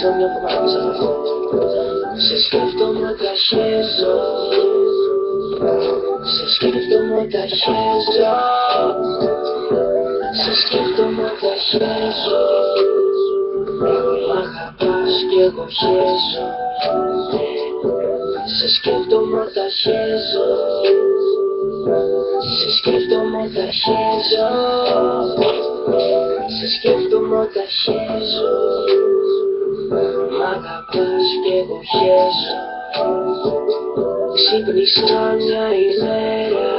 ξέρω μια φορά μέσα αυτό. Σε σκέφτομαι όταν χέζω Σε σκέφτομαι όταν χέζω Σε σκέφτομαι όταν χέζω Μ' αγαπάς κι εγώ χέζω. Σε σκέφτομαι όταν χέζω Σε σκέφτομαι όταν χέζω Σε σκέφτομαι όταν χέζω Μ' αγαπάς κι εγώ χέζω Ξύπνησα μια ημέρα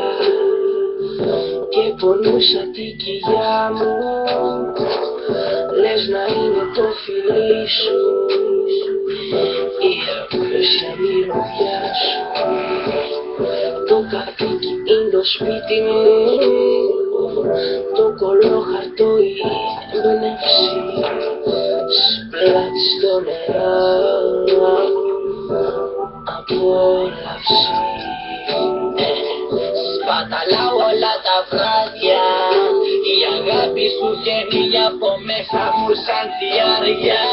και πονούσα την κοιλιά μου. Λες να είναι το φιλί σου. Η απέσια μυρωδιά σου Το κατοίκι είναι το σπίτι μου. Το κολόχαρτο η έμπνευση Σπλάτη στο νερό. Απόλαυση Σπαταλάω όλα τα βράδια. Η αγάπη σου βγαίνει από μέσα μου σαν διάρκεια.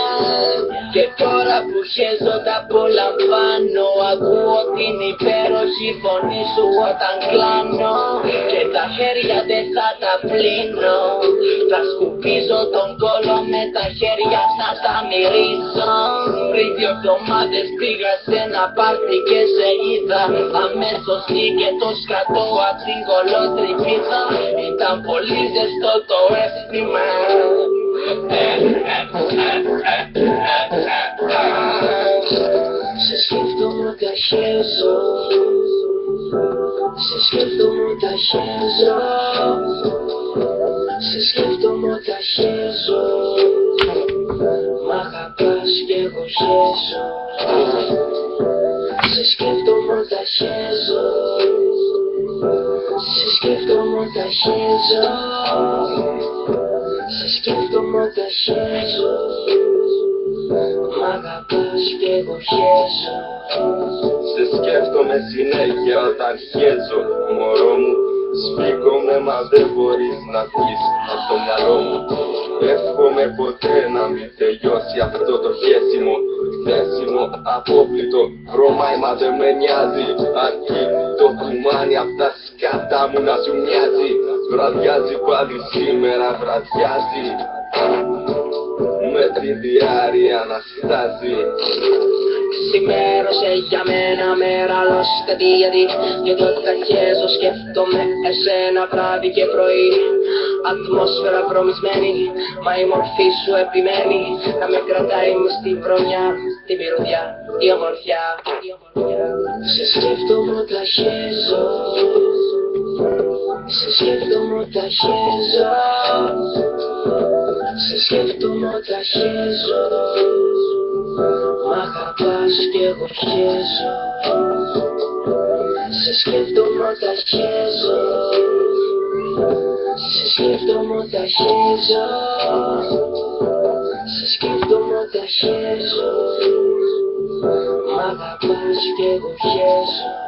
Και τώρα που χέζω τα απολαμβάνω Ακούω την υπέροχη φωνή σου όταν κλάνω. Και τα χέρια δεν θα τα πλύνω. Θα σκουπίζω τον κόλο με τα χέρια να τα μυρίσω Πριν δύο εβδομάδες πήγα σε ένα πάρτι και σε είδα. Αμέσως βγήκε το σκατό απ' την κολότρυπίδα Ήταν πολύ ζεστό το αίσθημα Σε σκέφτομαι όταν χέζω Σε σκέφτομαι όταν χέζω Σε σκέφτομαι όταν χέζω Μ' αγαπάς κι εγώ χέζω Σε σκέφτομαι όταν χέζω Σε σκέφτομαι όταν χέζω Σε σκέφτομαι όταν χέζω Μ' αγαπάς κι εγώ χέζω Σε σκέφτομαι συνέχεια όταν χέζω Μωρό μου Σφίγγομαι μα δεν μπορείς να βγεις από το μυαλό μου. Εύχομαι ποτέ να μην τελειώσει αυτό το χέσιμο. Χέσιμο, απόβλητο, βρωμάει μα δεν με νοιάζει. Αρκεί το κουμάνι απ' τα σκάτα μου να σου μοιάζει Βραδιάζει πάλι σήμερα, βραδιάζει. Με τη διάρκεια να στάζει Ξημέρωσε για μένα μέρα λώστα γιατί Γιατί όταν χέζω σκέφτομαι εσένα βράδυ και πρωί. Ατμόσφαιρα βρωμισμένη, μα η μορφή σου επιμένει. Να με κρατάει μες στη βρωμιά, τη μυρωδιά, η ομορφιά, η ομορφιά. Σε σκέφτομαι όταν χέζω Σε σκέφτομαι όταν χέζω. Σε σκέφτομαι όταν χέζω. Μ' αγαπάς κι εγώ χέζω. Σε σκέφτομαι όταν χέζω. Σε σκέφτομαι όταν χέζω. Σε σκέφτομαι όταν χέζω. Μ' αγαπάς κι εγώ χέζω